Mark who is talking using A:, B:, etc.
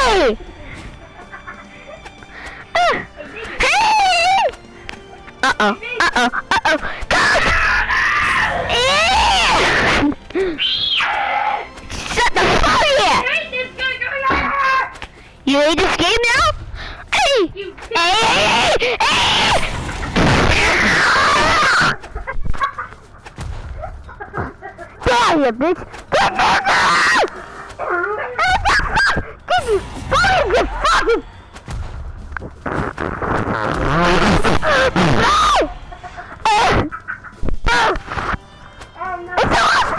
A: Hey! Uh, hey! Uh-oh, uh-oh, uh-oh. Yeah! Shut the fuck up! You hate this game now? Hey! Hey! Hey! Hey! Die, you bitch! Oh, no. Eh! Eh! Eh! It's a last